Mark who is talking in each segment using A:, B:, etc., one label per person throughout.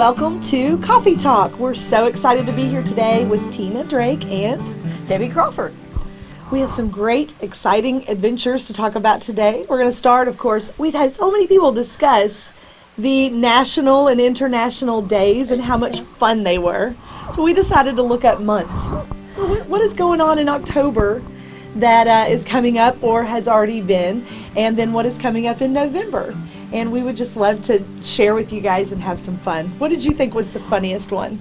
A: welcome to Coffee Talk. We're so excited to be here today with Tina Drake and
B: Debbie Crawford.
A: We have some great, exciting adventures to talk about today. We're going to start, of course, we've had so many people discuss the national and international days and how much fun they were. So we decided to look at months. What is going on in October that uh, is coming up or has already been, and then what is coming up in November? And we would just love to share with you guys and have some fun. What did you think was the funniest one?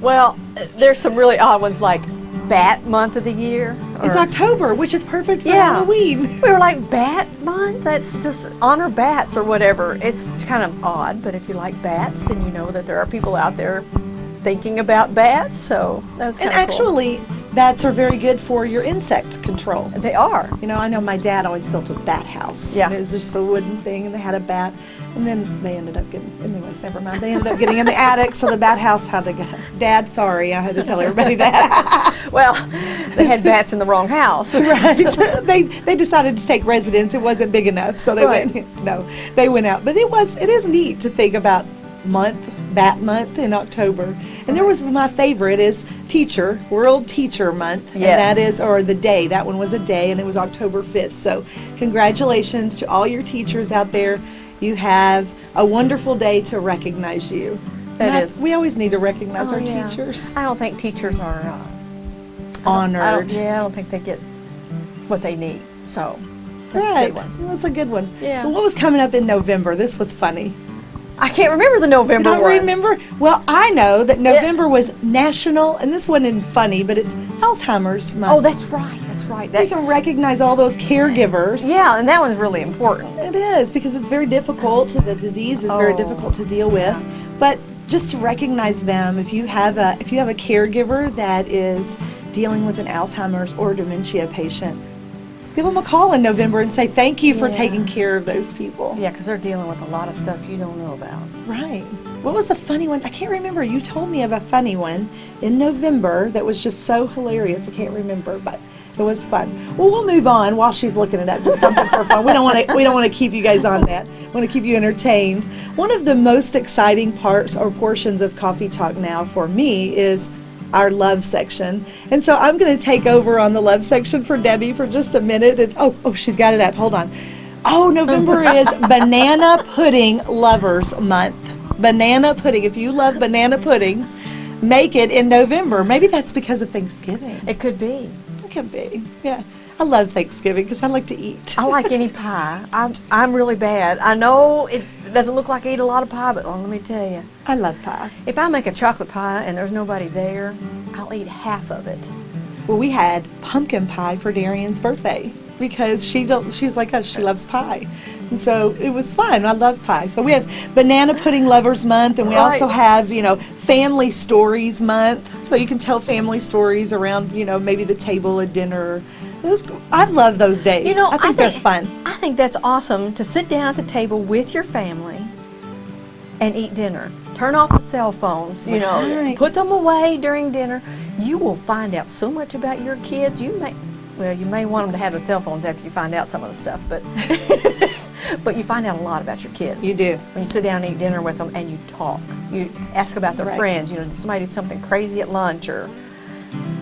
B: Well, there's some really odd ones like Bat Month of the Year.
A: It's October, which is perfect for
B: Yeah.
A: Halloween.
B: We were like Bat Month. That's just honor bats or whatever. It's kind of odd, but if you like bats, then you know that there are people out there thinking about bats. So that's
A: And actually, bats are very good for your insect control.
B: they are.
A: You know, I know my dad always built a bat house.
B: Yeah.
A: It was just a wooden thing, and they had a bat. And then they ended up getting, anyways, never mind. They ended up getting in the attic, so the bat house had to go. Dad, sorry, I had to tell everybody that.
B: Well, they had bats in the wrong house.
A: right. they they decided to take residence. It wasn't big enough, so they
B: Right.
A: went. No, they went out. But it was it is neat to think about month Bat Month in October. And there was my favorite is Teacher World Teacher Month, and that is or the day. That one was a day, and it was October fifth. So congratulations to all your teachers out there. You have a wonderful day to recognize you.
B: That
A: I-
B: is.
A: We always need to recognize
B: Oh,
A: our
B: yeah.
A: teachers.
B: I don't think teachers are uh,
A: Honored.
B: I don't, yeah, I don't think they get what they need. So that's a
A: Right.
B: good one.
A: Well, that's a good one.
B: Yeah.
A: So what was coming up in November? This was funny.
B: I can't remember the November
A: don't
B: ones.
A: remember? Well, I know that November was national, and this wasn't funny, but it's Alzheimer's month.
B: Oh, that's right. That's right. That,
A: can recognize all those caregivers.
B: yeah, and that one's really important.
A: It is because it's very difficult. The disease is very
B: Oh,
A: difficult to deal with, but just to recognize them. If you have a if you have a caregiver that is dealing with an Alzheimer's or dementia patient, give them a call in November and say thank you for
B: Yeah.
A: taking care of those people.
B: Yeah, because they're dealing with a lot of stuff you don't know about.
A: Right. What was the funny one? I can't remember. You told me of a funny one in November that was just so hilarious. I can't remember, but it was fun. Well, we'll move on while she's looking it up. Something for fun. We don't want to. We don't want to keep you guys on that. We want to keep you entertained. One of the most exciting parts or portions of Coffee Talk now for me is our love section. And so I'm going to take over on the love section for Debbie for just a minute. And oh, oh, she's got it up. Hold on. Oh, November is Banana Pudding Lovers Month. Banana pudding. If you love banana pudding, make it in November. Maybe that's because of Thanksgiving.
B: It could be.
A: It could be. Yeah. I love Thanksgiving because I like to eat.
B: I like any pie. I'm, I'm really bad. I know it doesn't look like I eat a lot of pie, but let me tell you,
A: I love pie.
B: if I make a chocolate pie and there's nobody there, I'll eat half of it.
A: Well, we had pumpkin pie for Darian's birthday because she don't, she's like us. She loves pie, and so it was fun. I love pie. So we have Banana Pudding Lovers Month, and we also have you know Family Stories Month. So you can tell family stories around you know maybe the table at dinner. Those, I love those days.
B: You know,
A: I think they're fun.
B: I think that's awesome to sit down at the table with your family and eat dinner. Turn off the cell phones, you know,
A: Right.
B: put them away during dinner. You will find out so much about your kids. You may, well, you may want them to have the cell phones after you find out some of the stuff, but but you find out a lot about your kids.
A: You do.
B: When you sit down and eat dinner with them and you talk, you ask about their
A: Right.
B: friends. You know, did somebody do something crazy at lunch, or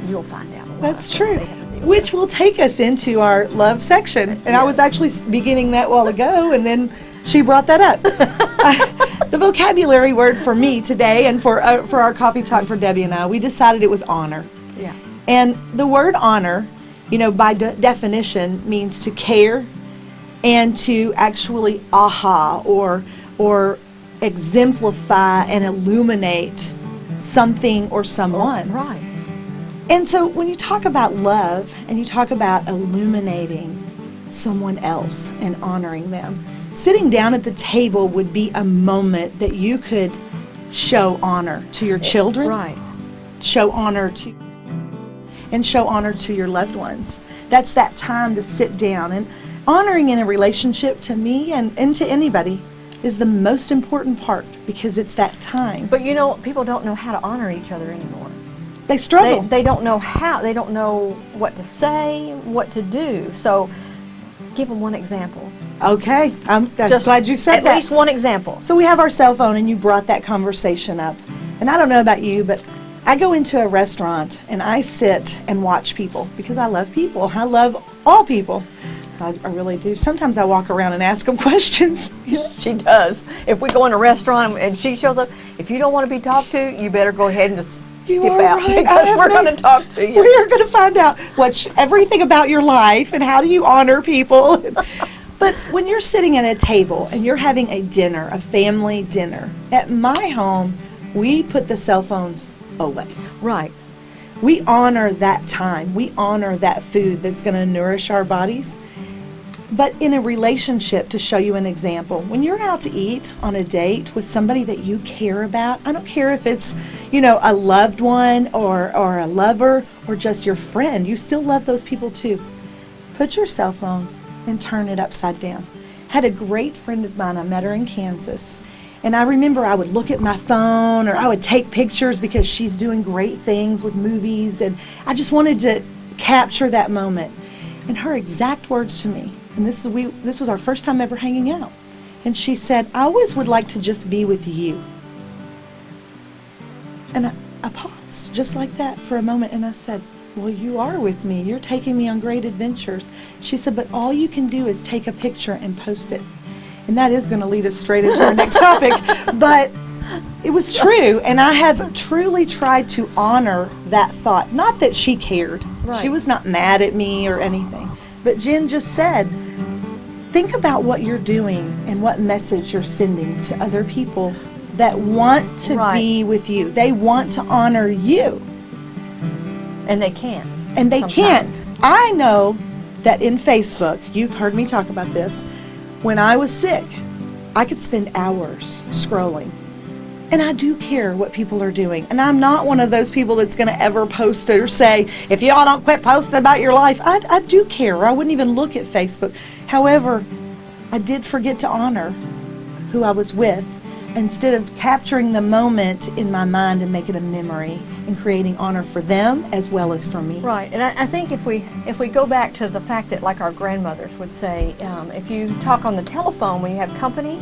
B: you'll find out. A lot
A: That's true.
B: they have to deal
A: Which will take us into our love section. And I was actually beginning that while ago, and then she brought that up. the vocabulary word for me today, and for uh, for our coffee talk for Debbie and I, we decided it was honor.
B: Yeah.
A: And the word honor, you know, by de- definition, means to care and to actually aha or or exemplify and illuminate something or someone.
B: Oh, right.
A: And so when you talk about love and you talk about illuminating someone else and honoring them, sitting down at the table would be a moment that you could show honor to your children,
B: Right.
A: show honor to and show honor to your loved ones. That's that time to sit down and honoring in a relationship to me and, and to anybody is the most important part because it's that time.
B: But you know, people don't know how to honor each other anymore.
A: They
B: They,
A: struggle.
B: they don't know how, they don't know what to say, what to do. So give them one example.
A: Okay, I'm, I'm
B: Just
A: glad you said
B: at
A: that.
B: At least one example.
A: So we have our cell phone, and you brought that conversation up. And I don't know about you, but I go into a restaurant and I sit and watch people because I love people. I love all people. I, I really do. Sometimes I walk around and ask them questions.
B: She does. If we go in a restaurant and she shows up, if you don't want to be talked to, you better go ahead and just
A: You
B: skip out
A: right.
B: Because we're going to talk to you.
A: we are going to find out what's everything about your life and how do you honor people. but when you're sitting at a table and you're having a dinner, a family dinner, at my home, we put the cell phones away.
B: Right.
A: We honor that time. We honor that food that's going to nourish our bodies. But in a relationship, to show you an example, when you're out to eat on a date with somebody that you care about, I don't care if it's, you know, a loved one or, or a lover or just your friend, you still love those people too. Put your cell phone and turn it upside down. Had a great friend of mine, I met her in Kansas. And I remember I would look at my phone or I would take pictures because she's doing great things with movies. And I just wanted to capture that moment. And her exact words to me, and this, is we, this was our first time ever hanging out. And she said, I always would like to just be with you. And I, I paused just like that for a moment and I said, Well, you are with me. You're taking me on great adventures. She said, But all you can do is take a picture and post it. And that is going to lead us straight into our next topic. But it was true. And I have truly tried to honor that thought. Not that she cared,
B: Right.
A: she was not mad at me or anything. But Jen just said, think about what you're doing and what message you're sending to other people that want to
B: Right.
A: be with you. They want to honor you,
B: And they can't.
A: and they can't. I know that in Facebook, you've heard me talk about this, when I was sick, I could spend hours scrolling. And I do care what people are doing. And I'm not one of those people that's going to ever post or say, if y'all don't quit posting about your life, I, I do care. I wouldn't even look at Facebook. However, I did forget to honor who I was with instead of capturing the moment in my mind and making a memory and creating honor for them as well as for me.
B: Right, and I, I think if we if we go back to the fact that like our grandmothers would say, um, if you talk on the telephone when you have company,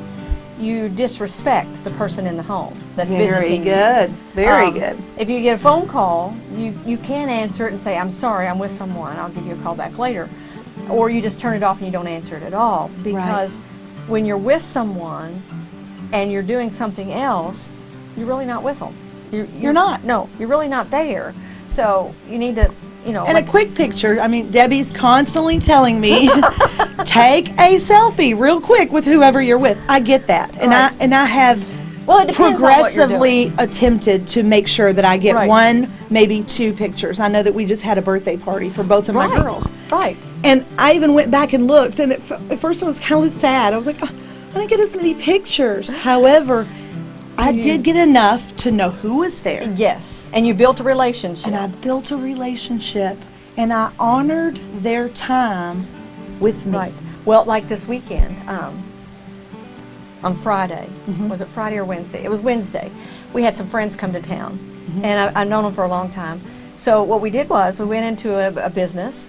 B: you disrespect the person in the home that's
A: Very
B: visiting you.
A: good. Very
B: Um,
A: good.
B: If you get a phone call, you, you can answer it and say, I'm sorry, I'm with someone, I'll give you a call back later. Or you just turn it off and you don't answer it at all. Because when you're with someone and you're doing something else, you're really not with them. You're,
A: You're not.
B: No, you're really not there. So you need to, you know.
A: And
B: like-
A: a quick picture. I mean, Debbie's constantly telling me, take a selfie real quick with whoever you're with. I get that, and
B: Right.
A: I and I have
B: well, it depends what you're
A: progressively attempted to make sure that I get
B: Right.
A: one, maybe two pictures. I know that we just had a birthday party for both of my girls,
B: Right.
A: and I even went back and looked, and at, f- at first I was kind of sad. I was like, oh, I didn't get as many pictures. However, I
B: You-
A: did get enough to know who was there.
B: Yes. And you built a relationship.
A: And I built a relationship and I honored their time with me.
B: Right. Well, like this weekend, um, on Friday,
A: Mm-hmm.
B: was it Friday or Wednesday? It was Wednesday. We had some friends come to town,
A: Mm-hmm.
B: and I, I've known them for a long time. So what we did was we went into a, a business,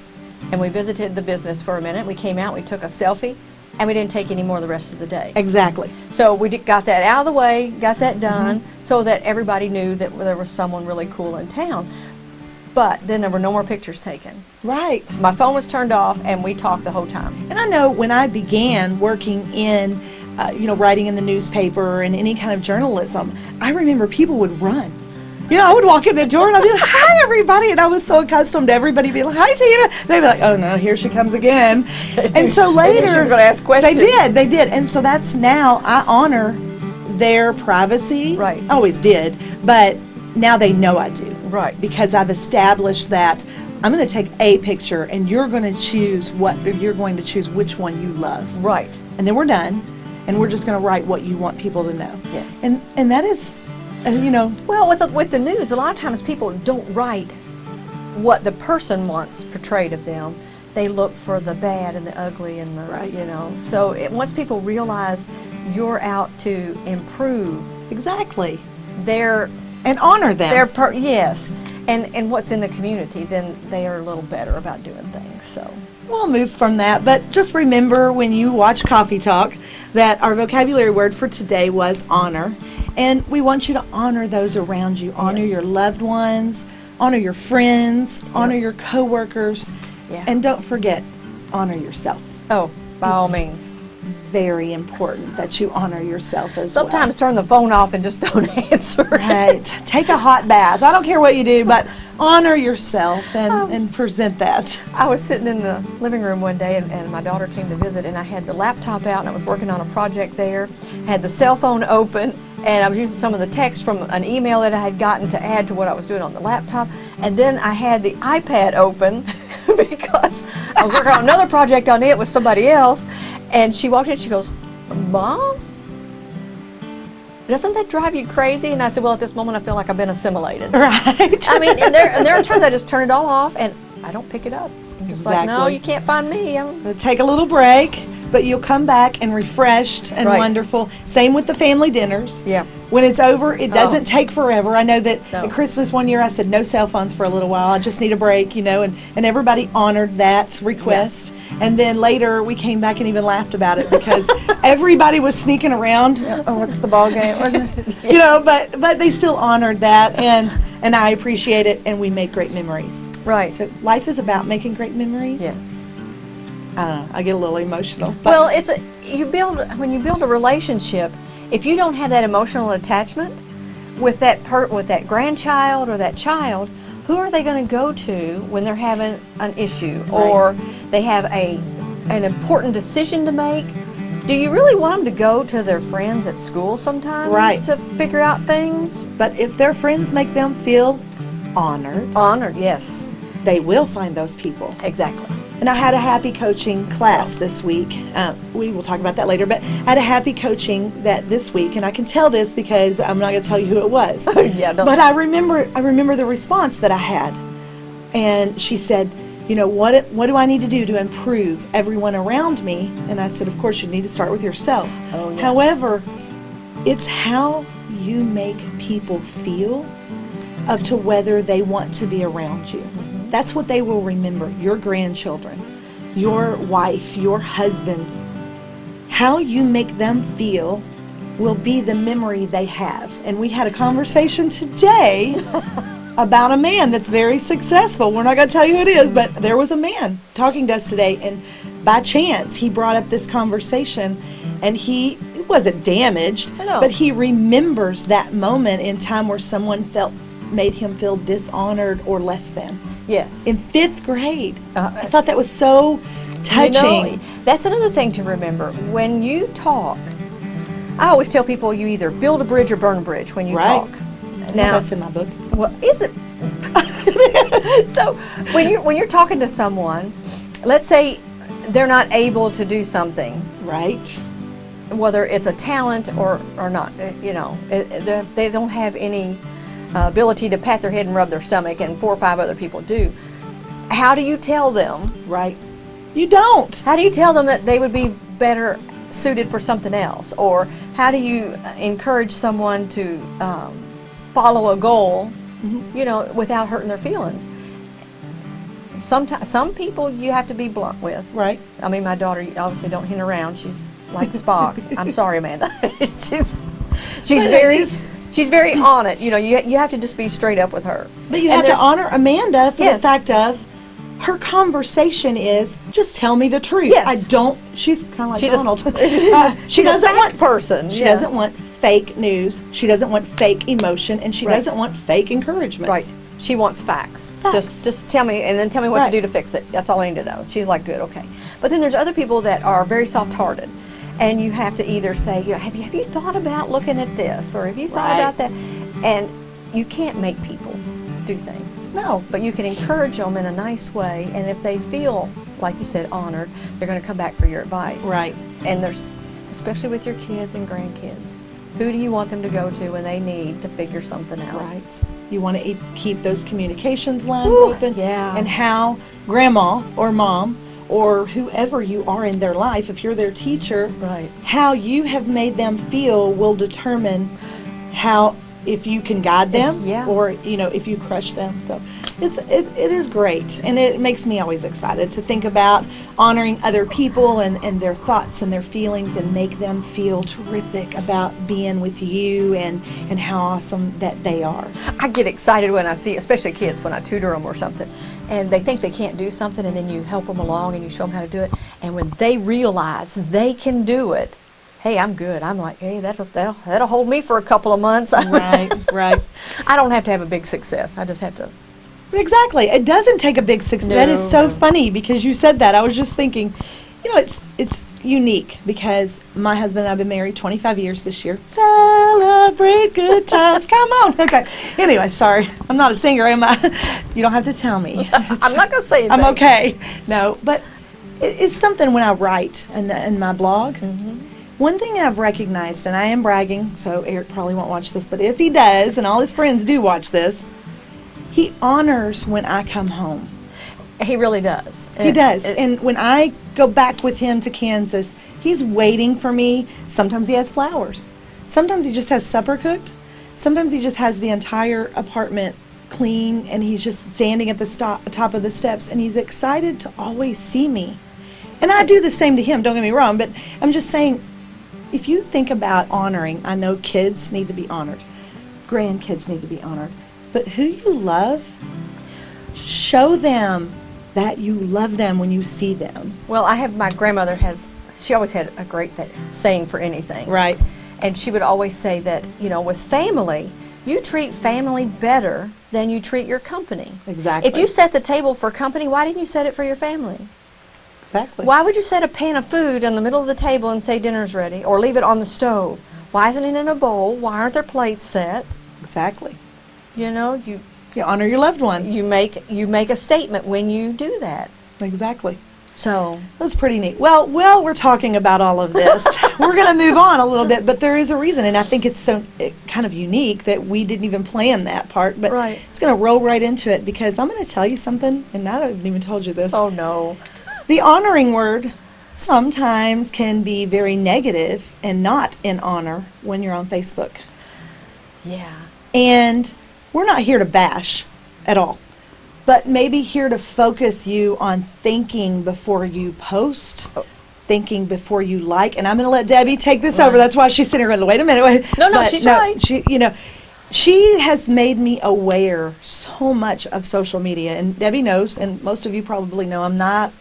B: and we visited the business for a minute. We came out, we took a selfie, and we didn't take any more the rest of the day.
A: Exactly.
B: So we did, got that out of the way, got that done,
A: Mm-hmm.
B: so that everybody knew that there was someone really cool in town. But then there were no more pictures taken.
A: Right.
B: My phone was turned off, and we talked the whole time.
A: And I know when I began working in, uh, you know, writing in the newspaper and any kind of journalism, I remember people would run. You know, I would walk in the door and I'd be like, hi, everybody. And I was so accustomed to everybody being like, hi, Tina. They'd be like, oh, no, here she comes again. And so later.
B: she was gonna ask questions.
A: They did, they did. And so that's now, I honor their privacy.
B: Right.
A: I always did. But now they know I do.
B: Right.
A: Because I've established that I'm going to take a picture and you're going to choose what, you're going to choose which one you love
B: Right.
A: and then we're done and we're just going to write what you want people to know
B: Yes.
A: and and that is uh, you know
B: Well, with the, with the news, a lot of times people don't write what the person wants portrayed of them. They look for the bad and the ugly and the
A: Right.
B: you know. So it, once people realize you're out to improve
A: exactly
B: their
A: and honor them
B: their per, yes, and and what's in the community, then they are a little better about doing things. So.
A: We'll move from that, but just remember when you watch Coffee Talk that our vocabulary word for today was honor. And we want you to honor those around you, honor
B: Yes.
A: your loved ones, honor your friends, honor your coworkers,
B: Yeah.
A: and don't forget, honor yourself.
B: Oh, by all means.
A: Very important that you honor yourself as well.
B: Sometimes turn the phone off and just don't answer.
A: Right. Take a hot bath. I don't care what you do, but honor yourself and, and present that.
B: I was sitting in the living room one day and, and my daughter came to visit and I had the laptop out and I was working on a project there, had the cell phone open and I was using some of the text from an email that I had gotten to add to what I was doing on the laptop and then I had the iPad open because I was working on another project on it with somebody else and she walked in and she goes, Mom? Doesn't that drive you crazy? And I said, Well, at this moment, I feel like I've been assimilated.
A: Right.
B: I mean, and there, and there are times I just turn it all off and I don't pick it up. Just like, no, you can't find me. I'm,
A: Take a little break, but you'll come back and refreshed and
B: Right.
A: wonderful. Same with the family dinners.
B: yeah.
A: When it's over, it doesn't oh. take forever. I know that
B: No.
A: at Christmas one year I said no cell phones for a little while. I just need a break, you know, and, and everybody honored that request. And then later we came back and even laughed about it because everybody was sneaking around. Oh, what's the ball game? you know, but but they still honored that and and I appreciate it and we make great memories.
B: Right.
A: So life is about making great memories.
B: yes.
A: I don't know. I get a little emotional.
B: Well, it's a, you build when you build a relationship. If you don't have that emotional attachment with that per, with that grandchild or that child, who are they going to go to when they're having an issue or they have a an important decision to make? Do you really want them to go to their friends at school sometimes
A: Right.
B: to figure out things?
A: but if their friends make them feel honored,
B: Honored, yes,
A: they will find those people.
B: exactly.
A: And I had a happy coaching class this week. Uh, we will talk about that later, but I had a happy coaching that this week, and I can tell this because I'm not going to tell you who it was.
B: yeah, don't,
A: but I remember, I remember the response that I had, and she said, "You know what? What do I need to do to improve everyone around me?" And I said, "Of course, you need to start with yourself.
B: Oh, yeah.
A: However, it's how you make people feel of to whether they want to be around you. That's what they will remember. Your grandchildren, your wife, your husband. How you make them feel will be the memory they have. And we had a conversation today about a man that's very successful. We're not going to tell you who it is, but there was a man talking to us today, and by chance he brought up this conversation, and he wasn't damaged,
B: know.
A: but he remembers that moment in time where someone felt made him feel dishonored or less than
B: yes.
A: in fifth grade.
B: Uh,
A: I thought that was so touching.
B: You know, that's another thing to remember. When you talk, I always tell people you either build a bridge or burn a bridge when you
A: Right.
B: talk.
A: Well, that's in my book.
B: well, is it? so when you're when you're talking to someone, let's say they're not able to do something,
A: Right.
B: whether it's a talent or or not, you know, it- it- they- they don't have any uh, ability to pat their head and rub their stomach, and four or five other people do. How do you tell them
A: Right. You don't.
B: How do you tell them that they would be better suited for something else? Or how do you encourage someone to um, follow a goal, you know, without hurting their feelings? Sometimes, some people you have to be blunt with.
A: Right.
B: I mean, my daughter obviously don't hint around. She's like Spock. I'm sorry, Amanda. she's she's
A: But
B: very she's very on it. You know, you you have to just be straight up with her.
A: But you
B: And
A: have to honor Amanda for
B: Yes.
A: the fact of her conversation is just tell me the truth.
B: Yes.
A: I don't. She's kind of like
B: She's a-
A: Donald. Uh, she
B: she's a
A: doesn't
B: fact
A: want
B: person.
A: She
B: yeah.
A: doesn't want fake news. She doesn't want fake emotion, and she
B: Right.
A: doesn't want fake encouragement.
B: Right. She wants facts.
A: Facts.
B: Just just tell me and then tell me what
A: Right.
B: to do to fix it. That's all I need to know. She's like, good, okay. But then there's other people that are very soft-hearted, and you have to either say, you know, have you have you thought about looking at this, or have you thought
A: Right.
B: about that? And you can't make people do things,
A: No.
B: but you can encourage them in a nice way. And if they feel, like you said, honored, they're going to come back for your advice.
A: Right.
B: And there's, especially with your kids and grandkids, who do you want them to go to when they need to figure something out?
A: Right. You want to keep those communications lines
B: Whew,
A: open.
B: yeah.
A: And how grandma or mom or whoever you are in their life, if you're their teacher,
B: Right.
A: how you have made them feel will determine how if you can guide them
B: Yeah.
A: or you know if you crush them so it's it, it is great and it makes me always excited to think about honoring other people and, and their thoughts and their feelings and make them feel terrific about being with you and and how awesome that they are
B: I get excited when I see, especially kids, when I tutor them or something, and they think they can't do something, and then you help them along and you show them how to do it. And when they realize they can do it, hey, I'm good. I'm like, hey, that'll that'll, that'll hold me for a couple of months.
A: right right
B: I don't have to have a big success. I just have to.
A: Exactly. It doesn't take a big success. That is so funny because you said that. I was just thinking, you know, it's it's unique because my husband and I've been married 25 years this year. Celebrate good times. Come on. Okay. Anyway, sorry. I'm not a singer, am I? You don't have to tell me.
B: I'm not gonna say anything.
A: I'm okay. No, but it, it's something when I write in, the, in my blog. Mm-hmm. One thing I've recognized, and I am bragging, so Eric probably won't watch this, but if he does, and all his friends do watch this, he honors when I come home.
B: He really does.
A: He does.
B: it-
A: and when I go back with him to Kansas, he's waiting for me. Sometimes he has flowers. Sometimes he just has supper cooked. Sometimes he just has the entire apartment clean and he's just standing at the stop, top of the steps and he's excited to always see me. And I do the same to him, don't get me wrong, but I'm just saying if you think about honoring, I know kids need to be honored, grandkids need to be honored, but who you love, show them that you love them when you see them.
B: well, I have my grandmother has. She always had a great th- saying for anything.
A: Right.
B: And she would always say that, you know, with family, you treat family better than you treat your company.
A: Exactly.
B: If you set the table for company, why didn't you set it for your family?
A: Exactly.
B: Why would you set a pan of food in the middle of the table and say dinner's ready or leave it on the stove? Why isn't it in a bowl? Why aren't there plates set?
A: Exactly.
B: You know, you
A: You honor your loved one.
B: you make you make a statement when you do that.
A: Exactly.
B: So,
A: That's pretty neat. Well, well, we're talking about all of this. we're going to move on a little bit, but there is a reason, and I think it's so it, kind of unique that we didn't even plan that part. But
B: Right.
A: it's going to roll right into it because I'm going to tell you something, and I haven't even told you this.
B: oh no.
A: The honoring word sometimes can be very negative and not in honor when you're on Facebook.
B: Yeah.
A: And we're not here to bash at all, but maybe here to focus you on thinking before you post,
B: Oh.
A: thinking before you like. And I'm going to let Debbie take this over. That's why she's sitting here going, wait a minute. Wait.
B: No, no,
A: But
B: she's right.
A: She, you know, she has made me aware so much of social media. And Debbie knows, and most of you probably know, I'm not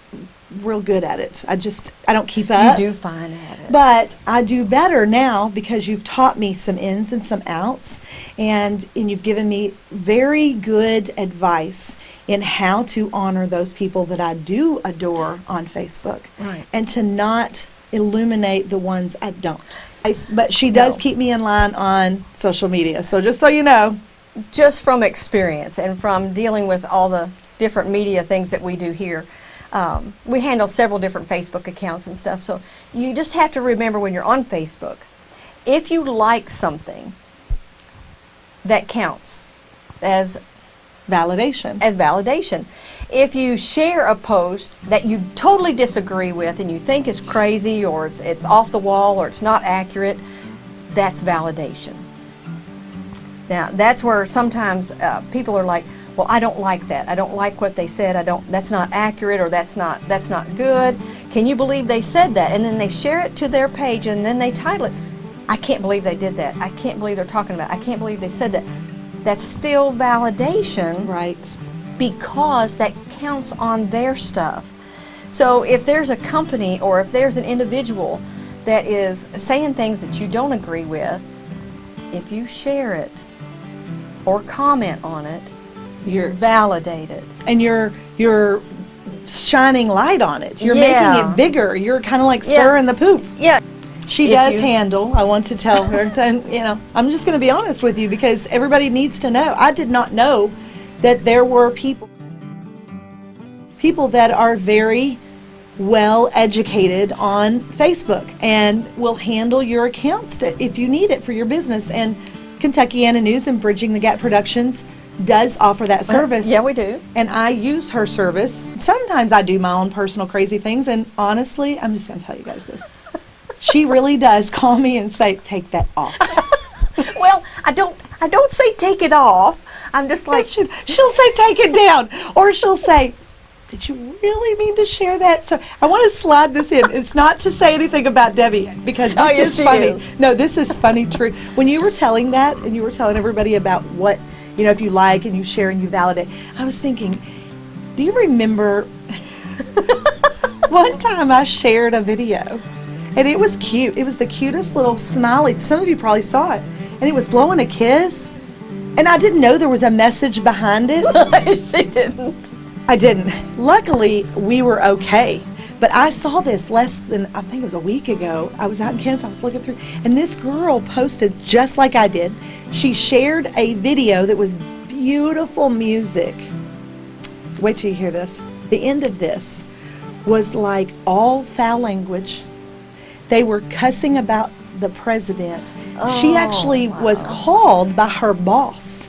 A: real good at it. I just, I don't keep up.
B: You do fine at it.
A: But I do better now because you've taught me some ins and some outs, and and you've given me very good advice in how to honor those people that I do adore on Facebook,
B: Right.
A: and to not illuminate the ones I don't. I But she does
B: No.
A: keep me in line on social media. So just so you know,
B: just from experience and from dealing with all the different media things that we do here, um, we handle several different Facebook accounts and stuff. So you just have to remember when you're on Facebook, if you like something, that counts as
A: validation.
B: as validation. If you share a post that you totally disagree with and you think is crazy or it's, it's off the wall or it's not accurate, that's validation. Now, that's where sometimes uh, people are like, well, I don't like that. I don't like what they said. I don't that's not accurate or that's not that's not good. Can you believe they said that? And then they share it to their page and then they title it, I can't believe they did that. I can't believe they're talking about. It. I can't believe they said that. That's still validation
A: Right.
B: because that counts on their stuff. So if there's a company or if there's an individual that is saying things that you don't agree with, if you share it or comment on it, you're validated.
A: and you're you're shining light on it. You're
B: Yeah.
A: making it bigger. You're kind of like
B: Yeah.
A: stirring the poop.
B: Yeah.
A: She does handle. I want to tell her. And, you know, I'm just going to be honest with you because everybody needs to know. I did not know that there were people, people that are very well educated on Facebook and will handle your accounts to, if you need it for your business. And Kentuckiana News and Bridging the Gap Productions does offer that service.
B: Yeah, we do.
A: And I use her service. Sometimes I do my own personal crazy things. And honestly, I'm just going to tell you guys this. She really does call me and say, take that off.
B: Well, I don't I don't say take it off. I'm just like,
A: She'll, she'll say take it down, or she'll say, "Did you really mean to share that?" So I want to slide this in. It's not to say anything about Debbie because oh, this
B: Oh, yes,
A: is funny.
B: is.
A: No, this is funny. True. When you were telling that, and you were telling everybody about what you know, if you like and you share and you validate, I was thinking, do you remember? One time I shared a video, and it was cute. It was the cutest little smiley. Some of you probably saw it, and it was blowing a kiss. And I didn't know there was a message behind it.
B: she didn't.
A: I didn't. Luckily, we were okay. But I saw this less than, I think it was a week ago. I was out in Kansas, I was looking through, and this girl posted just like I did. She shared a video that was beautiful music. Wait till you hear this. The end of this was like all foul language. They were cussing about the president. she
B: Oh,
A: actually was called by her boss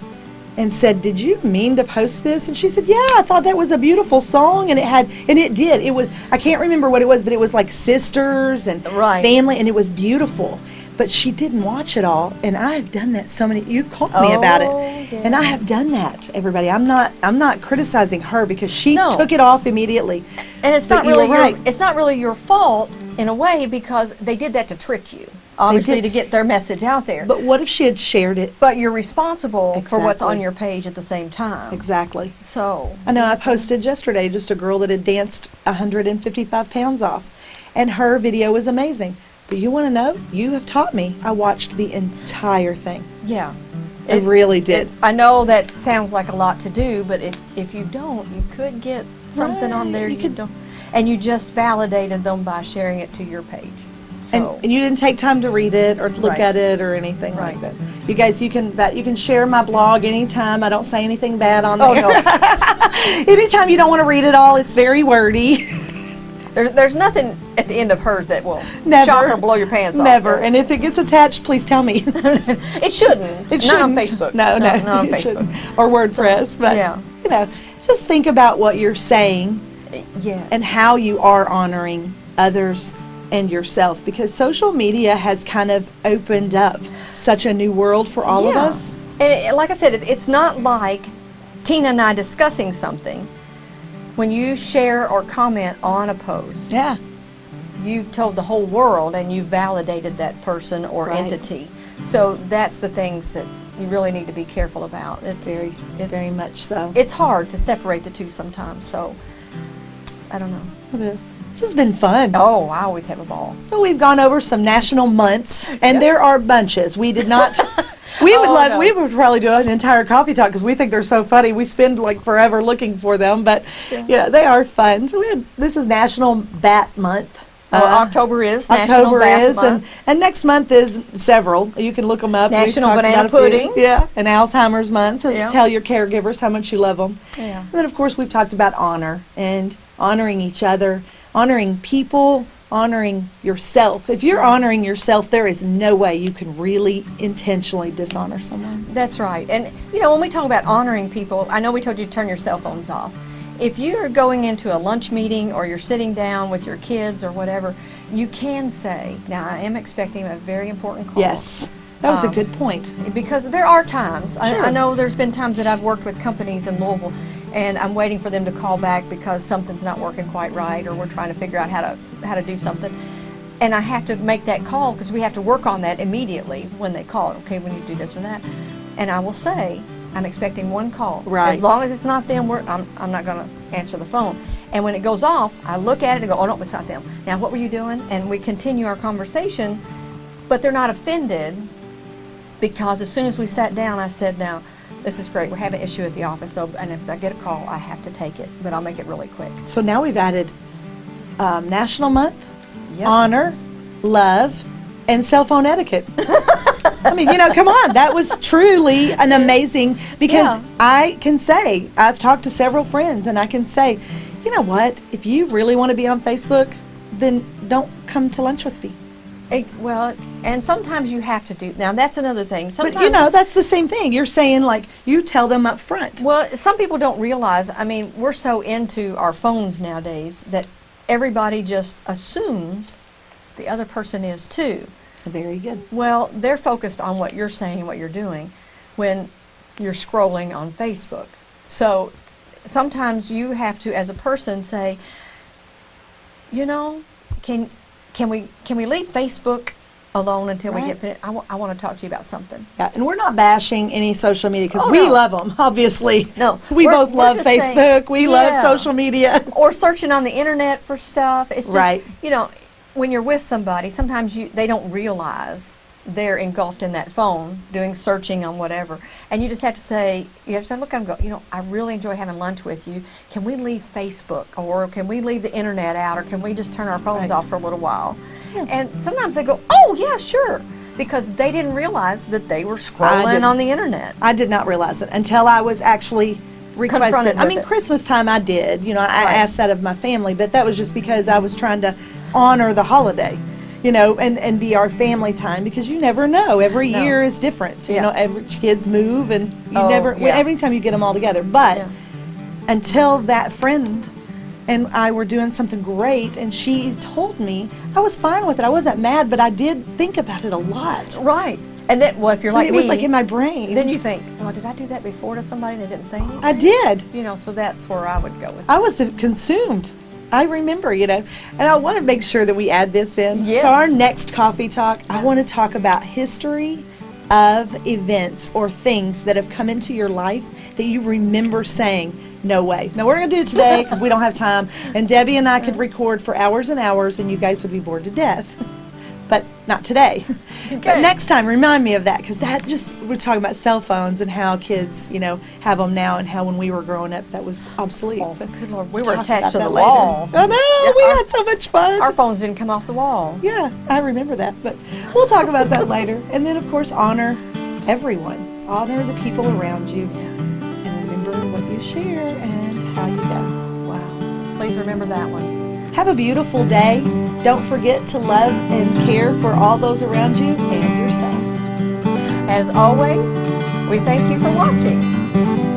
A: and said, "Did you mean to post this?" And she said, "Yeah, I thought that was a beautiful song, and it had, and it did. It was. I can't remember what it was, but it was like sisters and
B: Right.
A: family, and it was beautiful." But she didn't watch it all, and I've done that so many. You've called me about it,
B: Oh,
A: and I have done that. Everybody, I'm not. I'm not criticizing her because she
B: No.
A: took it off immediately.
B: And it's
A: But
B: not really your,
A: right.
B: it's not really your fault in a way because they did that to trick you, obviously to get their message out there.
A: But what if she had shared it?
B: But you're responsible for what's on your page at the same time.
A: Exactly.
B: So
A: I know I posted yesterday just a girl that had danced 155 pounds off, and her video was amazing. But you want to know? You have taught me. I watched the entire thing.
B: yeah,
A: I really did.
B: I know that sounds like a lot to do, but if if you don't, you could get something on there
A: you
B: you,
A: could-
B: don't, and you just validated them by sharing it to your page.
A: And,
B: So
A: and you didn't take time to read it or look
B: Right.
A: at it or anything like that. You guys, you can that you can share my blog anytime. I don't say anything bad on
B: oh
A: there.
B: no,
A: anytime you don't want to read it all, it's very wordy.
B: there's there's nothing at the end of hers that will
A: Never.
B: shock or blow your pants off.
A: Never. And if it gets attached, please tell me.
B: it shouldn't.
A: It
B: not on
A: shouldn't.
B: Facebook.
A: No, no,
B: not on Facebook.
A: shouldn't. Or WordPress, but
B: yeah.
A: you know, just think about what you're saying uh,
B: Yeah.
A: and how you are honoring others and yourself because social media has kind of opened up such a new world for all of us.
B: And it, like I said, it, it's not like Tina and I discussing something. When you share or comment on a post,
A: Yeah.
B: you've told the whole world and you've validated that person or
A: Right.
B: entity. So that's the things that you really need to be careful about. It's
A: Very,
B: it's,
A: very much so.
B: It's hard to separate the two sometimes. So I don't know.
A: It is. This has been fun.
B: Oh, I always have a ball.
A: So we've gone over some national months, and there are bunches. We did not. We would
B: Oh,
A: love.
B: no.
A: We would probably do an entire coffee talk because we think they're so funny. We spend like forever looking for them, but yeah, they are fun. So we had, this is National Bat Month.
B: Well,
A: Uh,
B: October is National
A: October is,
B: Month.
A: and and next month is several. You can look them up.
B: National Banana. Pudding.
A: Yeah, and Alzheimer's Month. So
B: Yeah.
A: tell your caregivers how much you love them.
B: Yeah.
A: And then, of course, we've talked about honor and honoring each other, honoring people, honoring yourself. If you're honoring yourself, there is no way you can really intentionally dishonor someone.
B: That's right. And you know, when we talk about honoring people, I know we told you to turn your cell phones off. If you're going into a lunch meeting or you're sitting down with your kids or whatever, you can say, now I am expecting a very important call.
A: Yes, that was a
B: Um,
A: good point.
B: Because there are times, I,
A: Sure.
B: I know there's been times that I've worked with companies in Louisville and I'm waiting for them to call back because something's not working quite right or we're trying to figure out how to how to do something. And I have to make that call because we have to work on that immediately when they call. Okay, we need to do this or that. And I will say, I'm expecting one call.
A: Right.
B: As long as it's not them, we're, I'm, I'm not going to answer the phone. And when it goes off, I look at it and go, oh no, it's not them. Now, what were you doing? And we continue our conversation, but they're not offended because as soon as we sat down, I said, now, this is great. We're having an issue at the office, so, and if I get a call, I have to take it, but I'll make it really quick.
A: So now we've added um, National Month,
B: Yep.
A: honor, love, and cell phone etiquette. I mean, you know, come on. That was truly an amazing because
B: Yeah.
A: I can say, I've talked to several friends and I can say, you know what? If you really want to be on Facebook, then don't come to lunch with me.
B: Eh, well, and sometimes you have to do, now that's another thing. Sometimes,
A: But you know, that's the same thing. You're saying like you tell them up front.
B: Well, some people don't realize, I mean, we're so into our phones nowadays that everybody just assumes the other person is too.
A: Very good.
B: Well, they're focused on what you're saying, what you're doing. when you're scrolling on Facebook. So sometimes you have to, as a person, say, you know, can can we can we leave Facebook alone until we get finished? I want to talk to you about something.
A: Yeah, and we're not bashing any social media because
B: Oh,
A: we
B: no.
A: love them. Obviously,
B: No,
A: we both love
B: just saying-
A: Facebook. we love social media.
B: Or searching on the internet for stuff. It's just
A: Right.
B: you know, when you're with somebody, sometimes you they don't realize they're engulfed in that phone doing searching on whatever, and you just have to say, you have to say, look, I'm going. You know, I really enjoy having lunch with you. Can we leave Facebook, or can we leave the internet out, or can we just turn our phones
A: Right.
B: off for a little while? And sometimes they go, oh yeah, sure, because they didn't realize that they were scrolling on the internet.
A: I did not realize it until I was actually requested.
B: Confronted
A: I mean,
B: it.
A: Christmas time I did. You know, I
B: Right.
A: asked that of my family, but that was just because I was trying to honor the holiday. You know, and, and be our family time because you never know. Every
B: No.
A: year is different. You know, every kids move and you
B: Oh,
A: never.
B: yeah.
A: Every time you get them all together, but
B: Yeah.
A: until that friend and I were doing something great and she told me, I was fine with it. I wasn't mad, but I did think about it a lot.
B: Right. And then, well, if you're
A: I mean,
B: like
A: it
B: me,
A: was like in my brain.
B: then you think, well, did I do that before to somebody that didn't say anything?
A: I did.
B: You know, so that's where I would go with.
A: I was consumed. I remember, you know, and I want to make sure that we add this in.
B: Yes.
A: So our next coffee talk, I want to talk about history of events or things that have come into your life that you remember saying, no way. Now we're going to do it today because we don't have time. And Debbie and I could record for hours and hours and you guys would be bored to death. But not today. But next time, remind me of that because that just, we're talking about cell phones and how kids, you know, have them now and how when we were growing up that was obsolete.
B: Oh,
A: So
B: good Lord, we were attached to the
A: later.
B: wall.
A: I know,
B: Yeah,
A: we
B: our-
A: had so much fun.
B: Our phones didn't come off the wall.
A: yeah, I remember that. But we'll talk about that later. And then, of course, honor everyone. Honor the people around you. And remember what you share and how you go.
B: Wow. Please remember that one.
A: Have a beautiful day. Don't forget to love and care for all those around you and yourself.
B: As always, we thank you for watching.